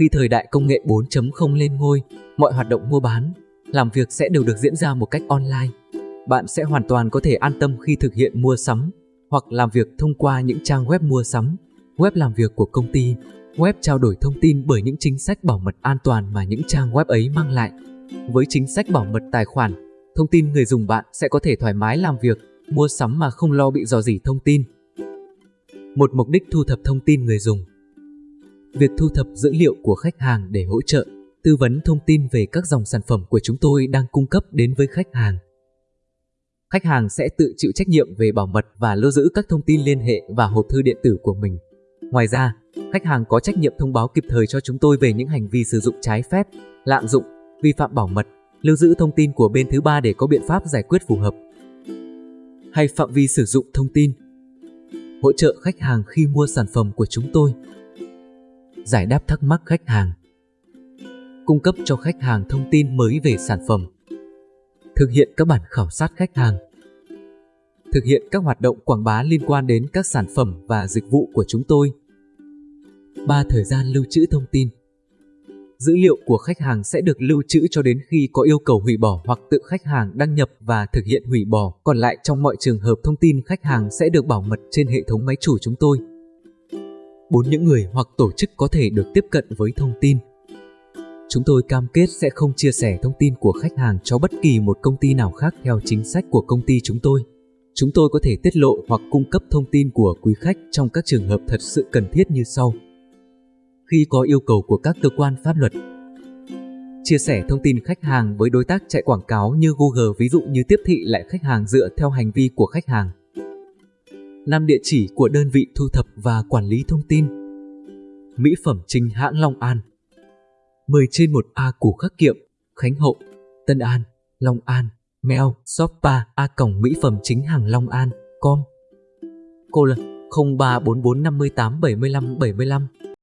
Khi thời đại công nghệ 4.0 lên ngôi, mọi hoạt động mua bán, làm việc sẽ đều được diễn ra một cách online. Bạn sẽ hoàn toàn có thể an tâm khi thực hiện mua sắm hoặc làm việc thông qua những trang web mua sắm, web làm việc của công ty, web trao đổi thông tin bởi những chính sách bảo mật an toàn mà những trang web ấy mang lại. Với chính sách bảo mật tài khoản, thông tin người dùng bạn sẽ có thể thoải mái làm việc, mua sắm mà không lo bị dò dỉ thông tin. Một mục đích thu thập thông tin người dùng Việc thu thập dữ liệu của khách hàng để hỗ trợ, tư vấn thông tin về các dòng sản phẩm của chúng tôi đang cung cấp đến với khách hàng. Khách hàng sẽ tự chịu trách nhiệm về bảo mật và lưu giữ các thông tin liên hệ và hộp thư điện tử của mình. Ngoài ra, khách hàng có trách nhiệm thông báo kịp thời cho chúng tôi về những hành vi sử dụng trái phép, lạm dụng, vi phạm bảo mật, lưu giữ thông tin của bên thứ ba để có biện pháp giải quyết phù hợp. Hay phạm vi sử dụng thông tin Hỗ trợ khách hàng khi mua sản phẩm của chúng tôi Giải đáp thắc mắc khách hàng Cung cấp cho khách hàng thông tin mới về sản phẩm Thực hiện các bản khảo sát khách hàng Thực hiện các hoạt động quảng bá liên quan đến các sản phẩm và dịch vụ của chúng tôi 3. Thời gian lưu trữ thông tin Dữ liệu của khách hàng sẽ được lưu trữ cho đến khi có yêu cầu hủy bỏ hoặc tự khách hàng đăng nhập và thực hiện hủy bỏ. Còn lại trong mọi trường hợp thông tin khách hàng sẽ được bảo mật trên hệ thống máy chủ chúng tôi bốn Những người hoặc tổ chức có thể được tiếp cận với thông tin. Chúng tôi cam kết sẽ không chia sẻ thông tin của khách hàng cho bất kỳ một công ty nào khác theo chính sách của công ty chúng tôi. Chúng tôi có thể tiết lộ hoặc cung cấp thông tin của quý khách trong các trường hợp thật sự cần thiết như sau khi có yêu cầu của các cơ quan pháp luật. Chia sẻ thông tin khách hàng với đối tác chạy quảng cáo như Google, ví dụ như tiếp thị lại khách hàng dựa theo hành vi của khách hàng làm địa chỉ của đơn vị thu thập và quản lý thông tin. Mỹ phẩm chính hãng Long An 10 trên 1A Củ Khắc Kiệm, Khánh Hậu, Tân An, Long An, mail shoppa a cổng mỹ phẩm chính hàng Long An, com. Cô là 0344587575